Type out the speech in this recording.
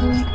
Música